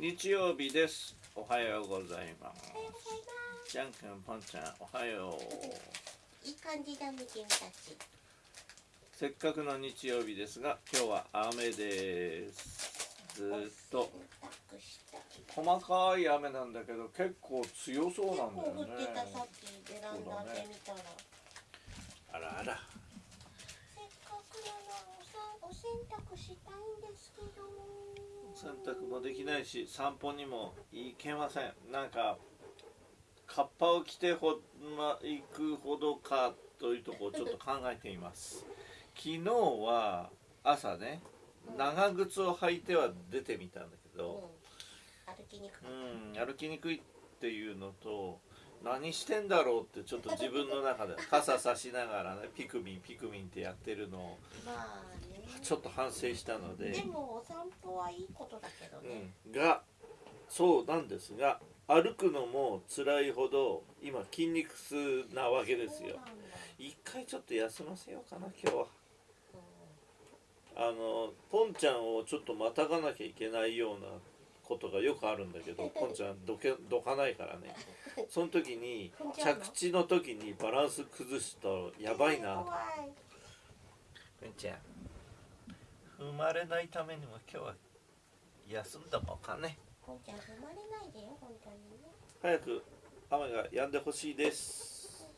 日曜日です。おはようございます。おはようございますじゃんくんぽんちゃんおはよう。いい感じだね君たち。せっかくの日曜日ですが今日は雨です。ずーっと。細かい雨なんだけど結構強そう結なんだよね。構降ってたさっきベランダで見たら、あらあら。せっかくなのおさお洗濯したいんですけど洗濯もできないし散歩にも行けません。なんかカッパを着てほ、ま、行くほどかというとこをちょっと考えています。昨日は朝ね長靴を履いては出てみたんだけうん。ど、歩きにくかっうん、歩きにくいっていうのと何してんだろうってちょっと自分の中で 傘さしながらねピクミンピクミンってやってるのをたまあね。ちょっと反省したので。でもお散歩はいいことだけどね、うん、がそうなんですが歩くのも辛いほど今筋肉痛なわけですよ。そうなんだ。一回ちょっと休ませようかな今日は。うんあのポンちゃんをちょっとまたがなきゃいけないようなことがよくあるんだけどポンちゃんどけどかないからね。その時に着地の時にバランス崩すとやばいな。ポンちゃん踏まれないためにも今日は休んだもんかね。こんちゃん踏まれないでよ本当にね。早く雨が止んでほしいです